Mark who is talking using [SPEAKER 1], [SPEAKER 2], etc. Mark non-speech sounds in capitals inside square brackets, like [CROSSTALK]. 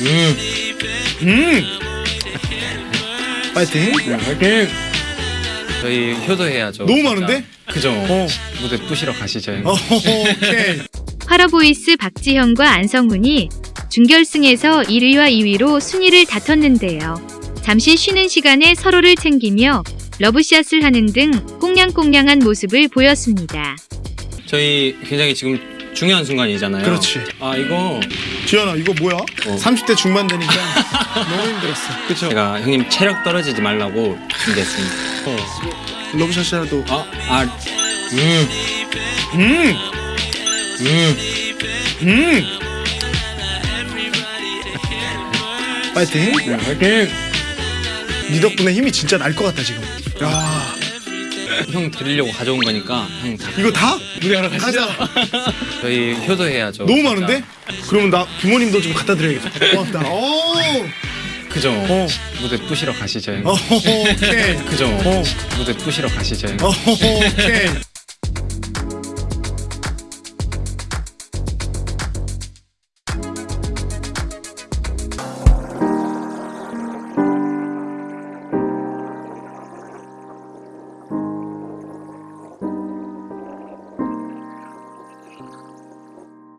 [SPEAKER 1] 음. 파이팅. 파이팅.
[SPEAKER 2] 저희 효도해야죠.
[SPEAKER 1] 너무
[SPEAKER 2] 진짜.
[SPEAKER 1] 많은데?
[SPEAKER 2] 그죠.
[SPEAKER 1] 어.
[SPEAKER 2] 무대 부시러 가시죠.
[SPEAKER 1] 어, 오케이.
[SPEAKER 3] 화러보이스 박지현과 안성훈이 준결승에서 1위와 2위로 순위를 다퉜는데요. 잠시 쉬는 시간에 서로를 챙기며 러브샷을 하는 등 꽁냥꽁냥한 모습을 보였습니다.
[SPEAKER 2] 저희 굉장히 지금 중요한 순간이잖아요.
[SPEAKER 1] 그렇지.
[SPEAKER 2] 아 이거
[SPEAKER 1] 지현아 이거 뭐야? 30대 중반 되니까 너무 힘들었어. [LAUGHS] 그쵸?
[SPEAKER 2] 제가 형님 체력 떨어지지 말라고 준비했습니다.
[SPEAKER 1] 러브샷이라도.
[SPEAKER 2] 아, 아, 음,
[SPEAKER 1] 음.
[SPEAKER 2] 음.
[SPEAKER 1] 음. 파이팅. 파이팅. 네 덕분에 힘이 진짜 날 것 같다 지금. 야
[SPEAKER 2] 형 드리려고 가져온 거니까 형 다.
[SPEAKER 1] 이거 다?
[SPEAKER 2] 무대하러 가시죠. 저희 효도해야죠.
[SPEAKER 1] 너무
[SPEAKER 2] 진짜.
[SPEAKER 1] 많은데? 그러면 나 부모님도 좀 갖다 드려야겠다. 고맙다. 오.
[SPEAKER 2] 그죠.
[SPEAKER 1] 어.
[SPEAKER 2] 무대 부시러 가시죠. 형님.
[SPEAKER 1] 어, 오케이.
[SPEAKER 2] 그죠.
[SPEAKER 1] 어.
[SPEAKER 2] 무대 부시러 가시죠.
[SPEAKER 1] 어, 오케이.